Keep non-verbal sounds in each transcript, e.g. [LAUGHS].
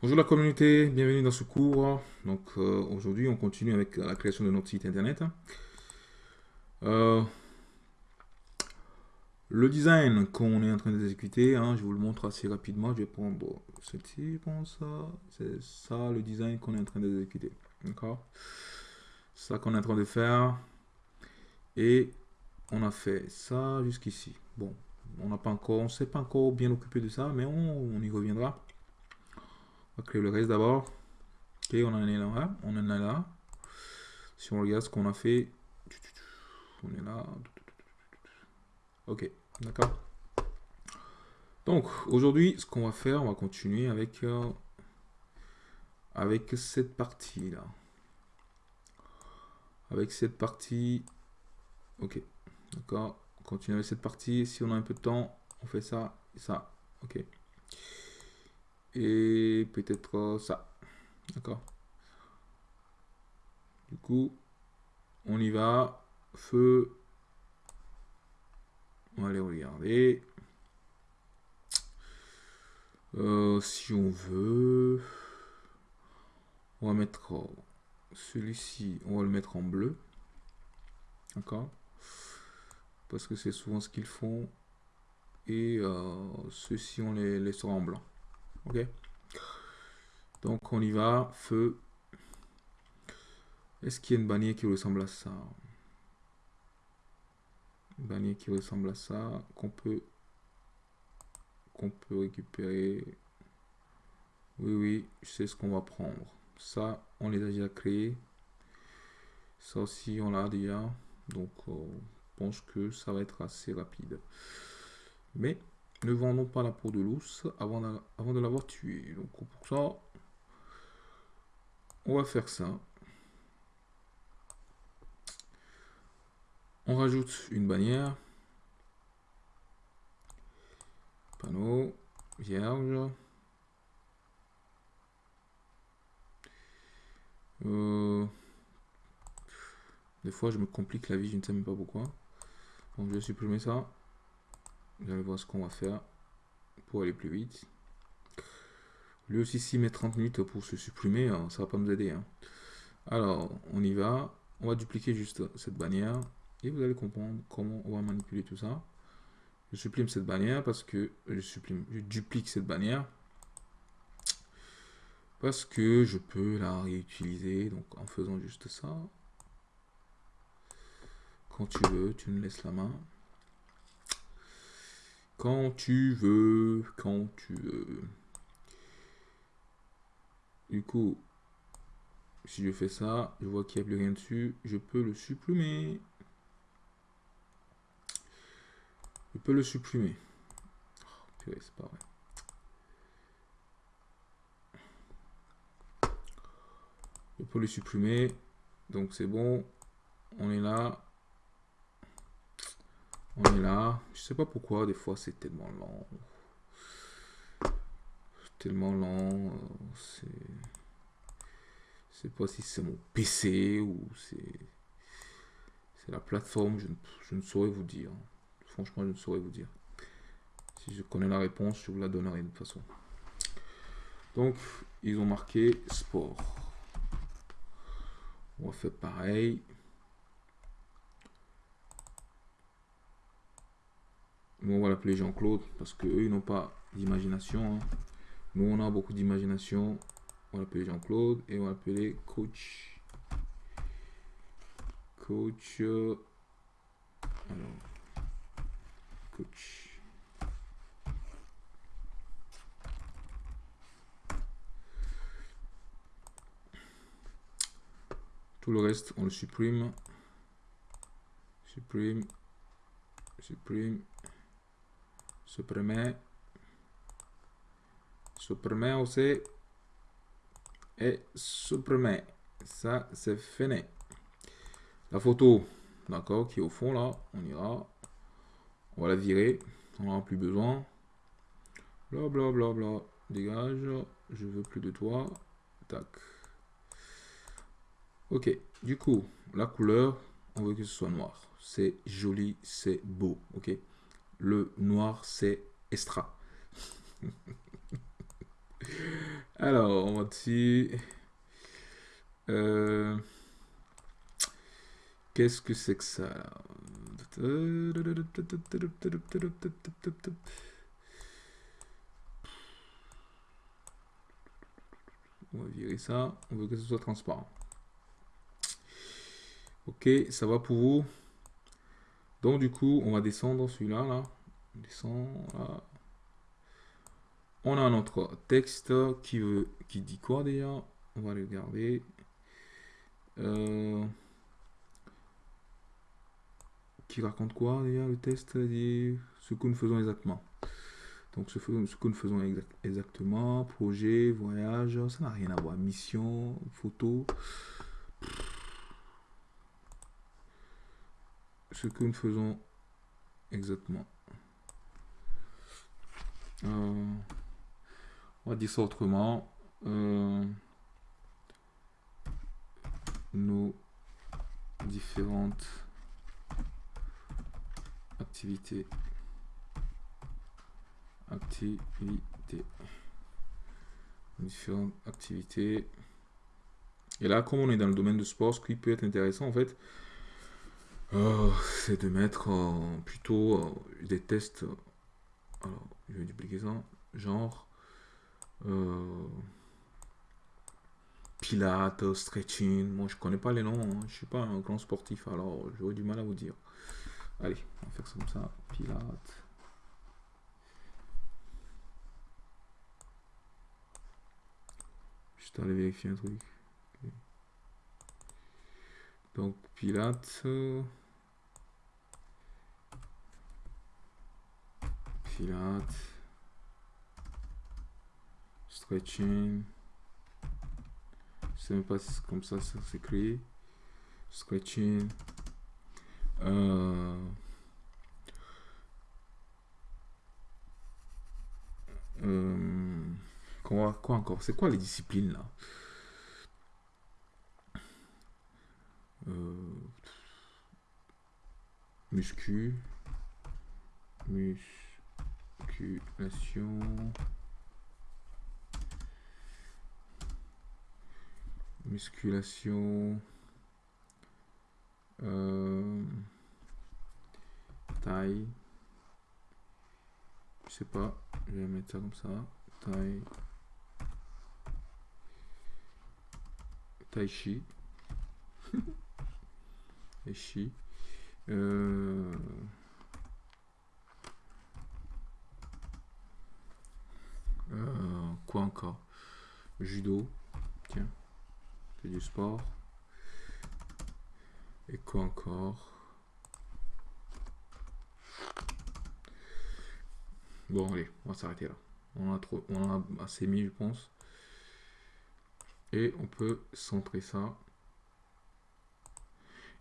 Bonjour la communauté, bienvenue dans ce cours. Donc euh, aujourd'hui on continue avec la création de notre site internet. Euh, le design qu'on est en train d'exécuter, hein, je vous le montre assez rapidement. Je vais prendre ça, c'est ça le design qu'on est en train d'exécuter. D'accord? Ça qu'on est en train de faire. Et on a fait ça jusqu'ici. Bon, on n'a pas encore, on s'est pas encore bien occupé de ça, mais on y reviendra. Va créer le reste d'abord. Ok, on en est là. On en est là. Si on regarde ce qu'on a fait, on est là. Ok, d'accord. Donc, aujourd'hui, ce qu'on va faire, on va continuer avec, euh, avec cette partie-là. Avec cette partie... Ok, d'accord. On continue avec cette partie. Si on a un peu de temps, on fait ça et ça. Ok et peut-être ça. D'accord Du coup, on y va. Feu. On va aller regarder. Euh, si on veut, on va mettre celui-ci, on va le mettre en bleu. D'accord Parce que c'est souvent ce qu'ils font. Et euh, ceux-ci, on les laissera en blanc. Ok Donc on y va. Feu. Est-ce qu'il y a une bannière qui ressemble à ça? Une bannière qui ressemble à ça qu'on peut qu'on peut récupérer. Oui, oui, sais ce qu'on va prendre. Ça, on les a déjà créés. Ça aussi, on l'a déjà. Donc, euh, pense que ça va être assez rapide. Mais ne vendons pas la peau de l'ours avant, de, l'avoir tué. Donc pour ça, on va faire ça. On rajoute une bannière. Panneau, vierge. Euh, des fois, je me complique la vie, je ne sais même pas pourquoi. Donc, je vais supprimer ça. Vous allez voir ce qu'on va faire pour aller plus vite. Lui aussi, s'il met 30 minutes pour se supprimer, hein, ça va pas nous aider. Hein. Alors, on y va. On va dupliquer juste cette bannière. Et vous allez comprendre comment on va manipuler tout ça. Je supprime cette bannière parce que je supprime, je duplique cette bannière parce que je peux la réutiliser donc en faisant juste ça. Quand tu veux, tu me laisses la main. Quand tu veux, quand tu veux. Du coup, si je fais ça, je vois qu'il n'y a plus rien dessus, je peux le supprimer. Je peux le supprimer. Oh, c'est pas vrai. Je peux le supprimer. Donc c'est bon. On est là. On est là. Je sais pas pourquoi, des fois c'est tellement lent. Tellement lent. C'est. Je sais pas si c'est mon PC ou c'est. C'est la plateforme, je ne, saurais vous dire. Franchement, je ne saurais vous dire. Si je connais la réponse, je vous la donnerai de toute façon. Donc, ils ont marqué sport. On va faire pareil. Nous, on va l'appeler Jean-Claude parce qu'eux, ils n'ont pas d'imagination. Hein. Nous, on a beaucoup d'imagination. On va l'appeler Jean-Claude et on va l'appeler Coach. Coach. Euh, alors, coach. Tout le reste, on le supprime. Supprime. Supprime supprimer, aussi, et supprimer. Ça, c'est fini. La photo, d'accord, qui est au fond là, on ira, on va la virer, on n'en a plus besoin. Bla bla bla bla, dégage, je veux plus de toi. Tac. Ok, du coup, la couleur, on veut que ce soit noir. C'est joli, c'est beau, ok le noir, c'est extra. [LAUGHS] Alors, on va dessus. Euh, Qu'est-ce que c'est que ça? On va virer ça. On veut que ce soit transparent. Ok, ça va pour vous? Donc du coup, on va descendre celui-là. Là. On descend là. On a notre texte qui, veut, qui dit quoi déjà? On va le regarder. Euh, qui raconte quoi déjà Le test dit ce que nous faisons exactement. Donc ce, ce que nous faisons exactement, projet, voyage, ça n'a rien à voir. Mission, photo. Ce que nous faisons exactement. Euh, on va dire ça autrement. Euh, nos différentes activités activités différentes activités et là comme on est dans le domaine de sport ce qui peut être intéressant en fait euh, c'est de mettre euh, plutôt euh, des tests alors je vais dupliquer ça genre pilates stretching moi je connais pas les noms hein. je suis pas un grand sportif alors j'aurais du mal à vous dire allez on va faire ça comme ça pilates Je aller vérifier un truc. Donc, Pilates. Stretching. Je sais même pas comme ça ça s'écrit. Stretching. Euh, euh, Quoi, quoi encore? C'est quoi les disciplines là? Euh, Muscu. Musculation. Musculation. Euh, taille. Je sais pas. Je vais mettre ça comme ça. Taille. Tai Chi. [LAUGHS] Tai Chi. Euh... quoi encore? Judo. Tiens. C'est du sport. Et quoi encore? Bon, allez, on va s'arrêter là. On a, trop, on a assez mis, je pense et on peut centrer ça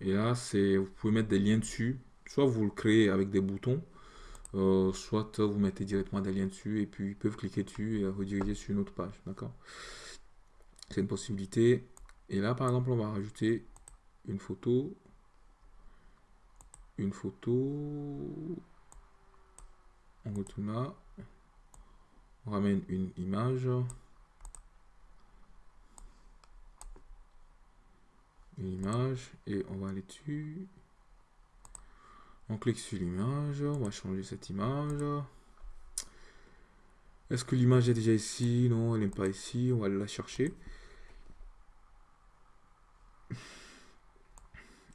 et là c'est vous pouvez mettre des liens dessus soit vous le créez avec des boutons euh, soit vous mettez directement des liens dessus et puis ils peuvent cliquer dessus et rediriger sur une autre page d'accord? C'est une possibilité. Et là par exemple on va rajouter une photo. Une photo. On retourne là. On ramène une image. Image et on va aller dessus. On clique sur l'image, on va changer cette image. Est-ce que l'image est déjà ici? Non, elle n'est pas ici, on va la chercher.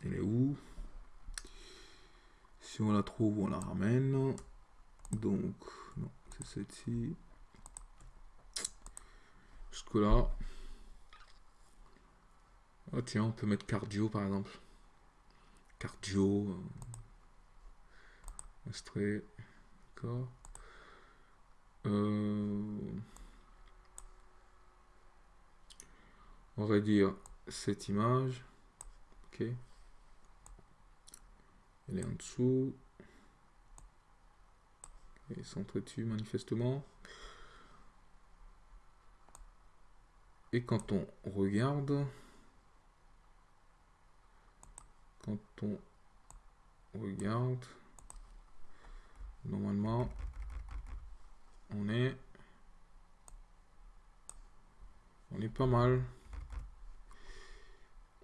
Elle est où? Si on la trouve, on la ramène. Donc, non, c'est celle-ci. Jusque là. Oh tiens, on peut mettre cardio par exemple. Cardio. Euh, D'accord. Euh, on va dire cette image. Ok. Elle est en dessous. Et centre dessus manifestement? Et quand on regarde, quand on regarde, normalement, on est on est pas mal.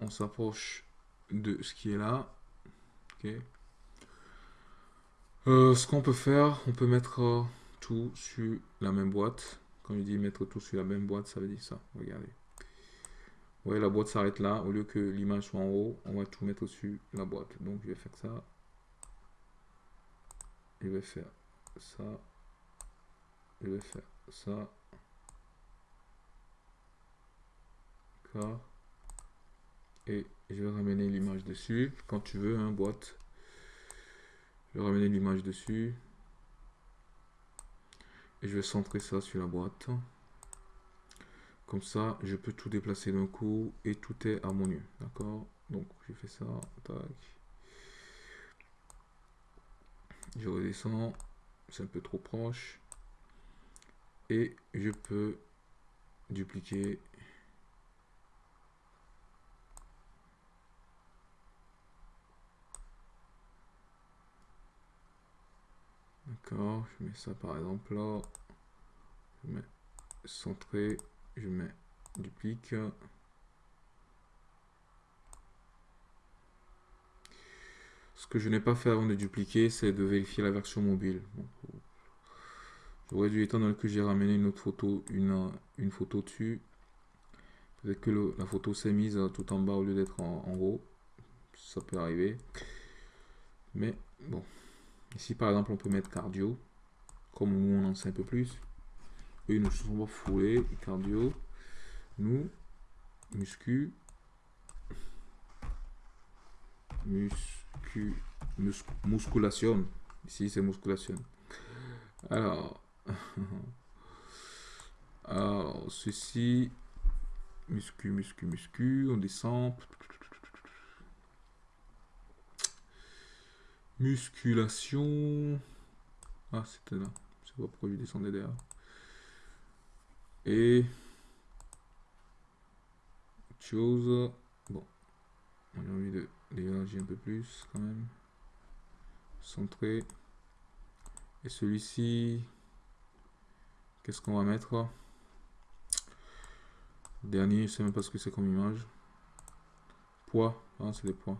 On s'approche de ce qui est là. Ok. Euh, ce qu'on peut faire, on peut mettre euh, tout sur la même boîte. Quand je dis mettre tout sur la même boîte, ça veut dire ça. Regardez. Vous voyez, la boîte s'arrête là. Au lieu que l'image soit en haut, on va tout mettre sur la boîte. Donc, je vais faire ça. Je vais faire ça. Je vais faire ça. D'accord. Et je vais ramener l'image dessus. Quand tu veux, hein, boîte. Je vais ramener l'image dessus. Et je vais centrer ça sur la boîte. Comme ça, je peux tout déplacer d'un coup et tout est harmonieux. D'accord? Donc, je fais ça. Tac. Je redescends. C'est un peu trop proche. Et je peux dupliquer D'accord, je mets ça par exemple là. Je mets centré, je mets duplique. Ce que je n'ai pas fait avant de dupliquer, c'est de vérifier la version mobile. J'aurais dû, donné que j'ai ramené une autre photo, une, une photo dessus, peut-être que la photo s'est mise tout en bas au lieu d'être en, haut. Ça peut arriver. Mais bon, Ici, par exemple, on peut mettre cardio. Comme nous, on en sait un peu plus. Eux, nous sont pas foulés. Cardio. Nous, muscu. Muscu. Musculation. Ici, c'est musculation. Alors. Ceci. Muscu, muscu, muscu. On descend. Musculation. Ah, c'était là. Je sais pas pourquoi je descendais derrière. Et. Chose. Bon. On a envie de dégager un peu plus quand même. Centré. Et celui-ci. Qu'est-ce qu'on va mettre Dernier, je sais même pas ce que c'est comme image. Poids. Ah, c'est des poids.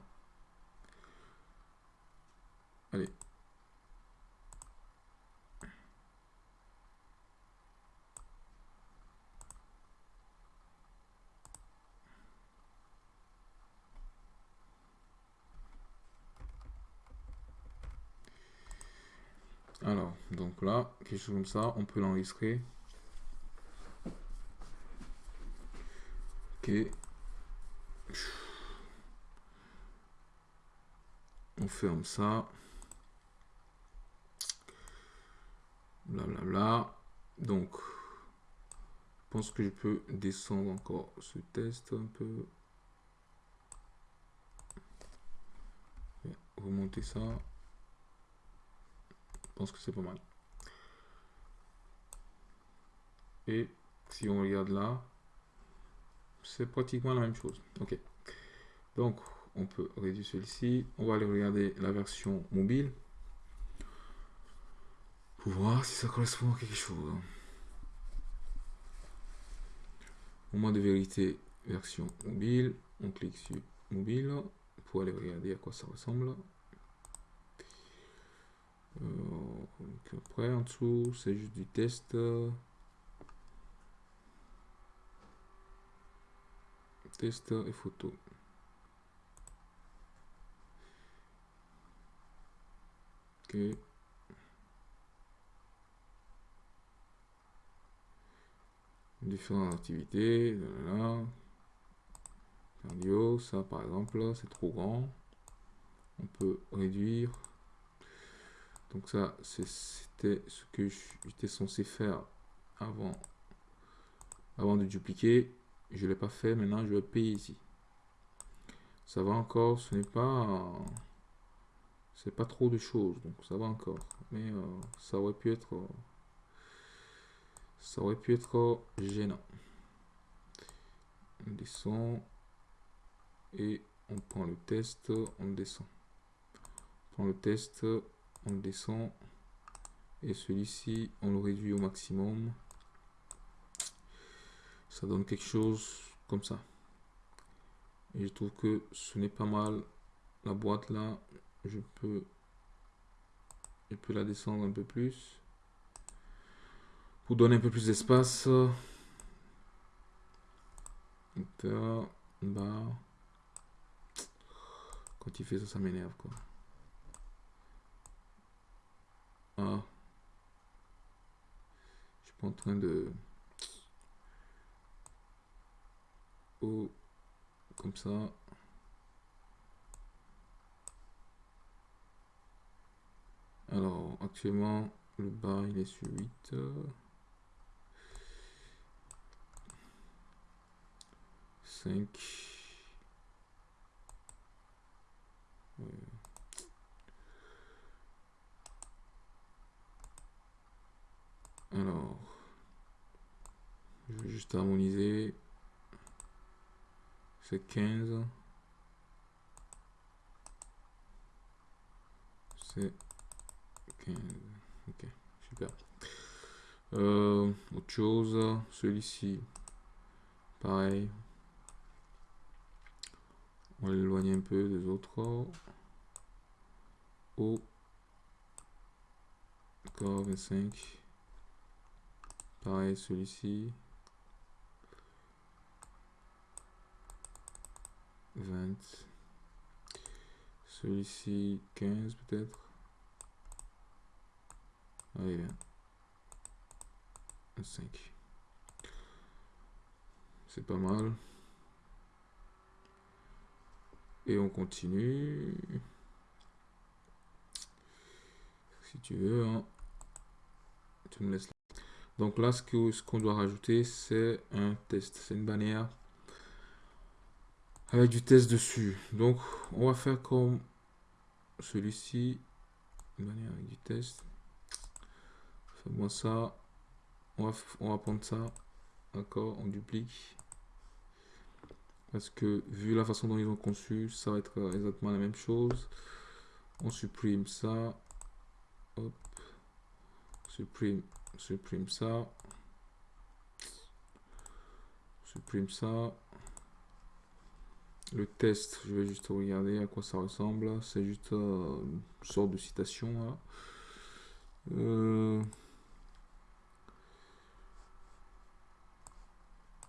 Allez. Donc là, quelque chose comme ça, on peut l'enregistrer. Ok. On ferme ça. Blablabla. Donc, je pense que je peux descendre encore ce test un peu. Remonter ça. Je pense que c'est pas mal. Et si on regarde là, c'est pratiquement la même chose. Ok. Donc, on peut réduire celui-ci. On va aller regarder la version mobile voir si ça correspond à quelque chose. Au moins de vérité, version mobile. On clique sur mobile pour aller regarder à quoi ça ressemble. Euh, après, en dessous, c'est juste du test. Test et photo. Ok. différentes activités. Cardio, ça par exemple, c'est trop grand. On peut réduire. Donc ça, c'était ce que j'étais censé faire avant, avant de dupliquer. Je l'ai pas fait, maintenant je vais payer ici. Ça va encore, ce n'est pas... C'est pas trop de choses, donc ça va encore. Mais euh, ça aurait pu être... Ça aurait pu être gênant. On descend et on prend le test, on descend. On prend le test, on descend et celui-ci on le réduit au maximum. ça donne quelque chose comme ça. Et je trouve que ce n'est pas mal. La boîte là, je peux, je peux la descendre un peu plus pour donner un peu plus d'espace. Quand il fait ça, ça m'énerve quoi. Ah. Je suis pas en train de... Oh. Comme ça. Alors, actuellement, le bas, il est sur 8. 5. Alors, je vais juste harmoniser. C'est 15. C'est 15. Ok, super. Euh, autre chose, celui-ci, pareil. On va l'éloigner un peu des autres. O. D'accord, 25. Pareil, celui-ci. 20. Celui-ci, 15 peut-être. Allez, bien. 5. C'est pas mal. Et on continue. Si tu veux, hein. tu me laisses là. Donc là, ce qu'on ce doit rajouter, c'est un test. C'est une bannière avec du test dessus. Donc, on va faire comme celui-ci. Une bannière avec du test. Fais-moi ça. On va, on va prendre ça. D'accord, on duplique. Parce que vu la façon dont ils ont conçu, ça va être exactement la même chose. On supprime ça. Hop. Supprime, supprime ça. Supprime ça. Le test, je vais juste regarder à quoi ça ressemble. C'est juste euh, une sorte de citation. Euh,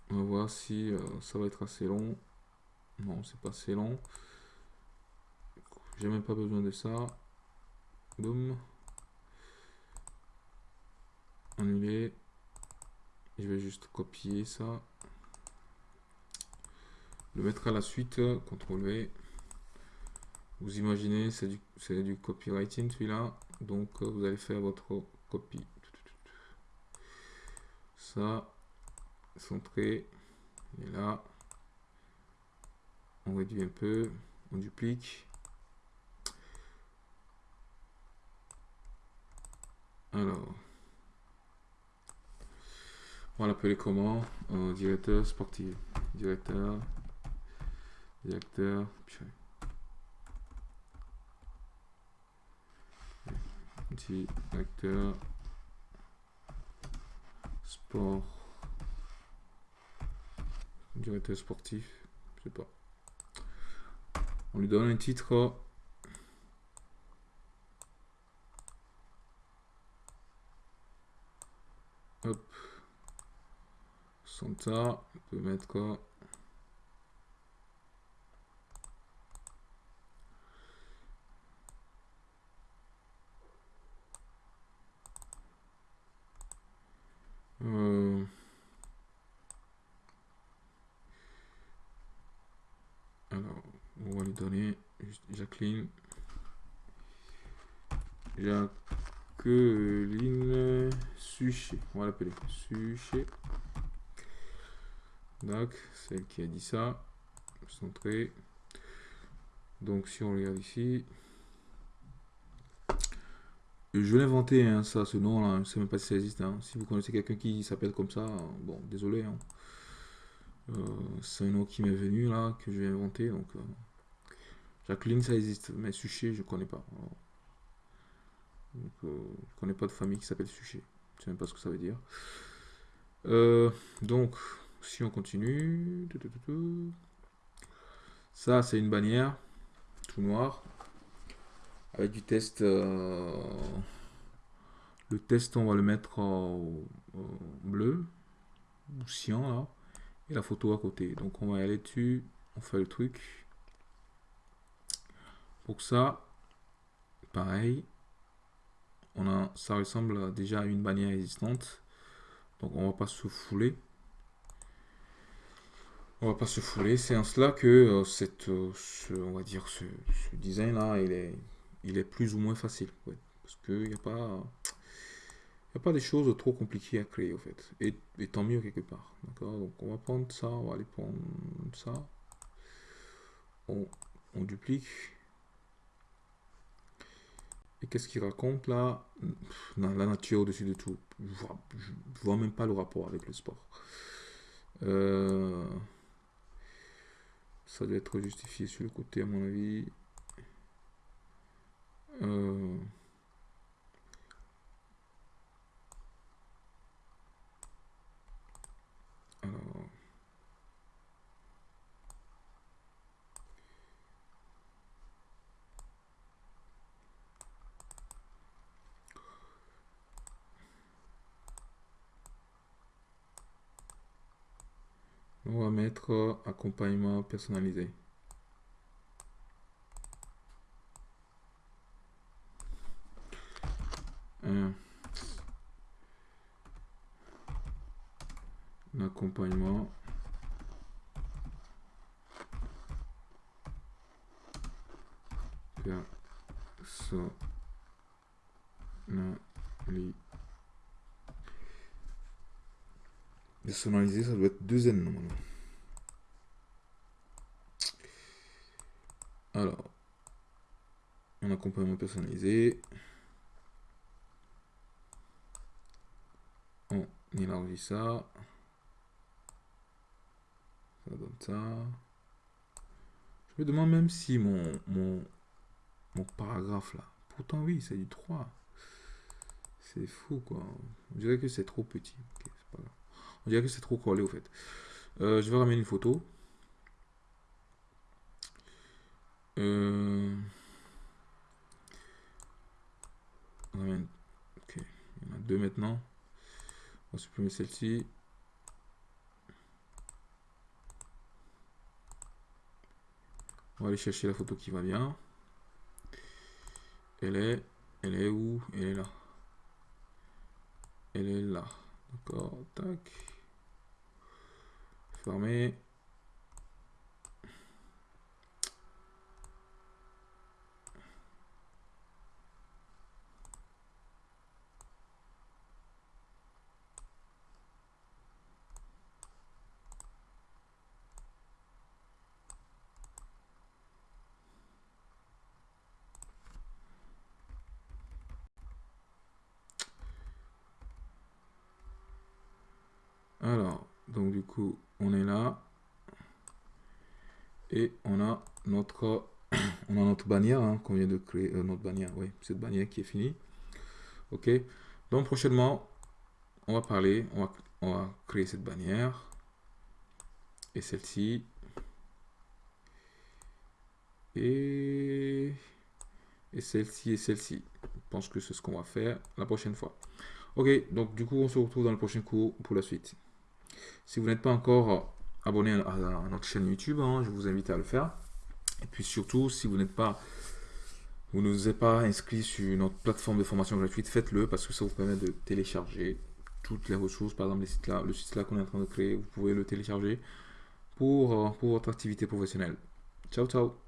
On va voir si euh, ça va être assez long. Non, c'est pas assez long. J'ai même pas besoin de ça. Boum. Annuler. Je vais juste copier ça. Le mettre à la suite. CTRL V. Vous imaginez, c'est du, du copywriting celui-là. Donc euh, vous allez faire votre copie. Ça centré. Et là, on réduit un peu, on duplique. Alors, on va l'appeler comment? Euh, Directeur sportif. Directeur. Directeur. Directeur. Sport directeur sportif, je sais pas. On lui donne un titre. Hop. Santa, on peut mettre quoi? Euh, on va lui donner Jacqueline. Jacqueline Suchet. On va l'appeler Suchet. Donc, celle qui a dit ça. Centré. Donc, si on regarde ici. Je l'ai inventé, hein, ça, ce nom-là. Je ne sais même pas si ça existe. Hein. Si vous connaissez quelqu'un qui s'appelle comme ça, bon, désolé. Hein. Euh, c'est un nom qui m'est venu là, que j'ai inventé. Donc, euh, Jacqueline, ça existe, mais Suchet, je connais pas. Donc, euh, je connais pas de famille qui s'appelle Suchet. Je sais même pas ce que ça veut dire. Euh, donc, si on continue, ça c'est une bannière tout noir avec du test. Euh, le test, on va le mettre en, bleu ou cyan là, et la photo à côté. Donc on va aller dessus, on fait le truc. Pour ça, pareil, on a, ça ressemble déjà à une bannière existante. Donc on va pas se fouler. On va pas se fouler. C'est en cela que euh, cette, euh, on va dire ce, design là, il est, il est plus ou moins facile. Parce qu'il n'y a pas, a pas des choses trop compliquées à créer en fait. Et, tant mieux quelque part. D'accord? Donc on va prendre ça, on va aller prendre ça. On, on duplique. Et qu'est-ce qu'il raconte là? La nature au-dessus de tout. Je vois, vois même pas le rapport avec le sport. Euh, ça doit être justifié sur le côté à mon avis. Euh, alors, On va mettre accompagnement personnalisé. Un, accompagnement Personnalisé, ça doit être deux N normalement. Alors, un accompagnement personnalisé. On élargit ça. Ça donne ça. Je me demande même si mon, mon, mon paragraphe là. Pourtant, oui, c'est du 3. C'est fou quoi. On dirait que c'est trop petit. On dirait que c'est trop collé au fait. Euh, je vais ramener une photo. Euh... Ok, il y en a deux maintenant. On va supprimer celle-ci. On va aller chercher la photo qui va bien. Elle est, elle est où? Elle est là. Elle est là. D'accord, tac. Alors, donc du coup, on est là et on a notre on a notre bannière hein, qu'on vient de créer euh, notre bannière oui cette bannière qui est finie. Ok. Donc prochainement on va parler on va, créer cette bannière. Et celle-ci. Et et celle-ci et celle-ci. Je pense que c'est ce qu'on va faire la prochaine fois. Ok. Donc du coup on se retrouve dans le prochain cours pour la suite. Si vous n'êtes pas encore abonné à, notre chaîne YouTube, hein, je vous invite à le faire. Et puis surtout, si vous n'êtes pas, vous ne vous êtes pas inscrit sur notre plateforme de formation gratuite, faites-le parce que ça vous permet de télécharger toutes les ressources. Par exemple, le site là qu'on est en train de créer, vous pouvez le télécharger pour, euh, pour votre activité professionnelle. Ciao, ciao